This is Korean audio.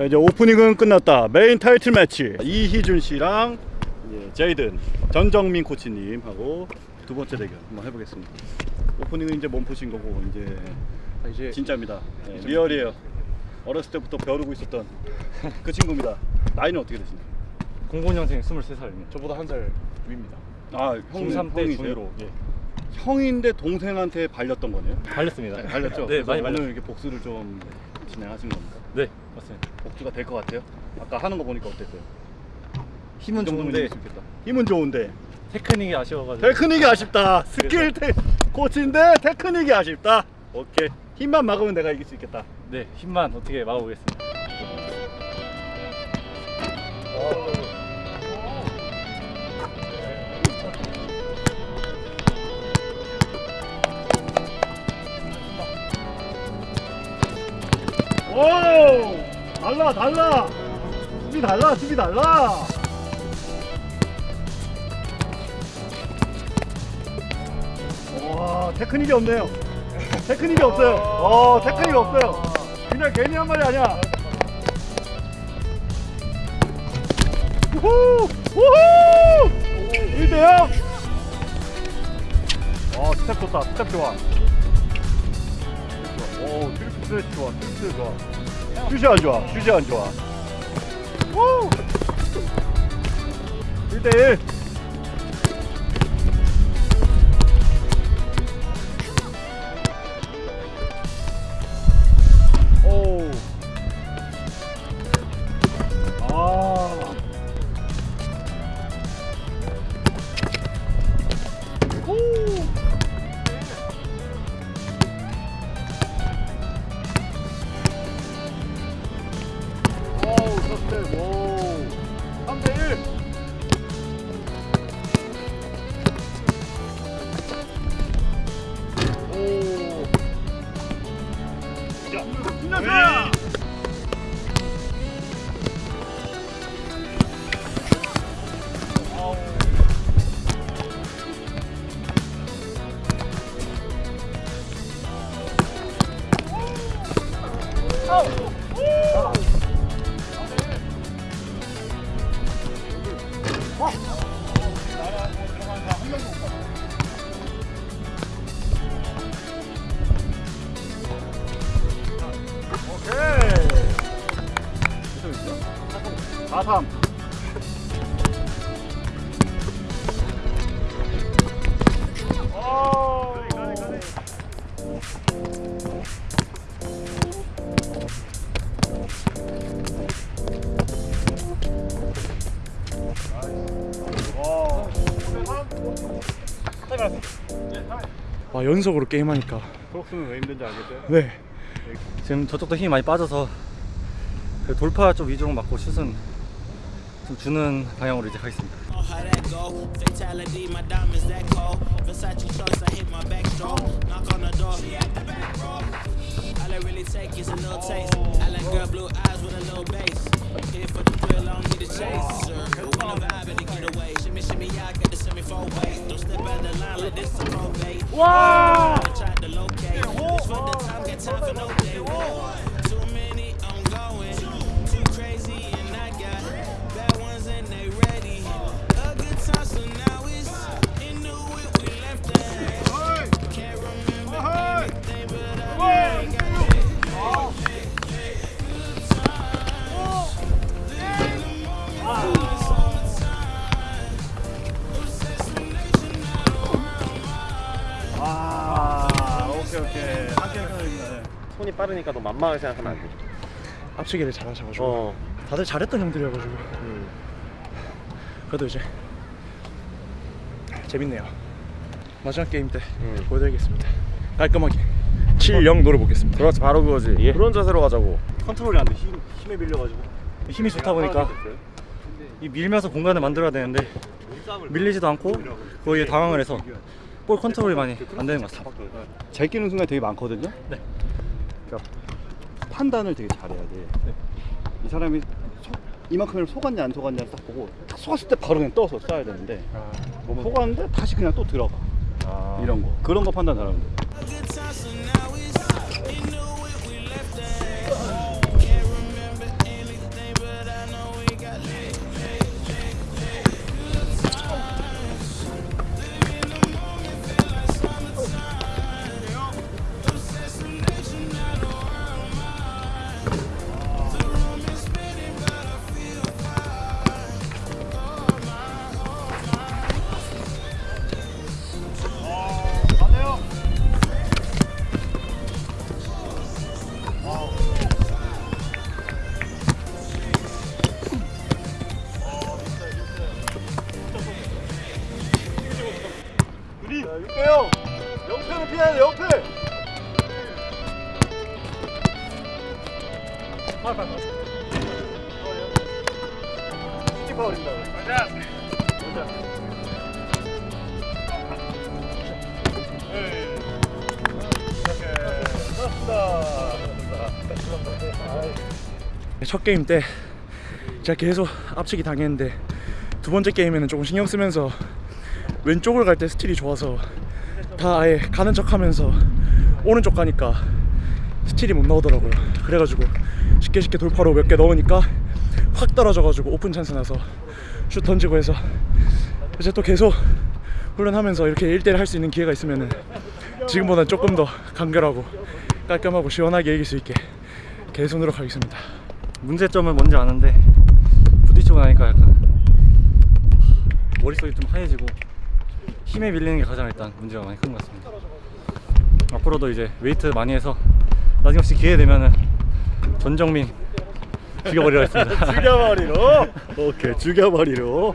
자, 이제 오프닝은 끝났다. 메인 타이틀 매치 이희준 씨랑 이제 제이든 전정민 코치님하고 두 번째 대결 한번 해보겠습니다. 오프닝은 이제 몸푸신 거고 이제 아, 이제 진짜입니다. 네, real이에요. 어렸을 때부터 벼르고 있었던 그 친구입니다. 나이는 어떻게 되시나요? 00년생 23살입니다. 저보다 한 살 위입니다. 아, 형, 중3 때 형이세요? 중2로 예. 형인데 동생한테 발렸던 거네요. 발렸습니다. 발렸죠? 네, 많이 오늘 발렸. 이렇게 복수를 좀 진행하신 겁니까? 네, 맞습니다. 복수가 될 것 같아요? 아까 하는 거 보니까 어땠어요? 힘은 좋은데. 힘은 좋은데 테크닉이 아쉬워가지고 테크닉이 아쉽다. 스킬 테 코치인데 테크닉이 아쉽다. 오케이. 힘만 막으면 내가 이길 수 있겠다. 네 힘만 어떻게 막아보겠습니다. 달라 달라. 수비 달라 수비 달라. 와 테크닉이 없네요. 테크닉이 없어요. 어 테크닉이 없어요. 그냥 괜히 한 말이 아니야. 우후! 우후! 1대 0! 어 스텝 좋다 스텝 좋아 오 트리플 스트레치 좋아 트리플 좋아 슛이 안 좋아. 슛이 안 좋아. 우! 1대1 4-3. 오. 와 연속으로 게임하니까 크록스는 왜 힘든지 알겠어요? 네 지금 저쪽도 힘이 많이 빠져서 그 돌파 쪽 위주로 맞고 슛은 좀 주는 방향으로 이제 가겠습니다. Wow! 빠르니까 너 만만하게 생각하면 안 돼. 앞치기를 잘 하셔가지고 어. 다들 잘했던 형들이어가지고 음. 그래도 이제 재밌네요 마지막 게임 때 음. 보여드리겠습니다 깔끔하게 7-0 노려보겠습니다 그렇지 바로 그거지. 그런 자세로 가자고. 컨트롤이 안 돼. 힘, 힘에 밀려가지고. 힘이 좋다 보니까 이 밀면서 공간을 만들어야 되는데 밀리지도 않고 거기에 당황을 해서 볼 컨트롤이 많이 안 되는 것 같습니다. 잘 끼는 순간 되게 많거든요. 네. 그러니까 판단을 되게 잘해야 돼. 네. 이 사람이 속, 이만큼을 속았냐 안 속았냐를 딱 보고 딱 속았을 때 바로 그냥 떠서 쏴야 되는데 아, 속았는데 다시 그냥 또 들어가. 이런 거 그런 거 판단 잘하면 돼. 갈게요 옆에는 피해야 돼 옆에 아, 아, 아. 스틱 파울입니다 가자 가자 첫 게임 때 제가 계속 앞치기 당했는데 두 번째 게임에는 조금 신경 쓰면서 왼쪽을 갈 때 스틸이 좋아서 다 아예 가는 척 하면서 오른쪽 가니까 스틸이 못 나오더라고요. 그래가지고 쉽게 쉽게 돌파로 몇 개 넣으니까 확 떨어져가지고 오픈 찬스 나서 슛 던지고 해서 이제 또 계속 훈련하면서 이렇게 1대1 할 수 있는 기회가 있으면은 지금보다 조금 더 간결하고 깔끔하고 시원하게 이길 수 있게 계속 노력하겠습니다. 문제점은 뭔지 아는데 부딪히고 나니까 약간 머릿속이 좀 하얘지고 힘에 밀리는 게 가장 일단 문제가 많이 큰 것 같습니다. 앞으로도 이제 웨이트 많이 해서 나중에 혹시 기회 되면은 전정민 죽여버리려 했습니다. 죽여버리로. 오케이, 죽여버리로.